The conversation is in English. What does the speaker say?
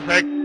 perfect.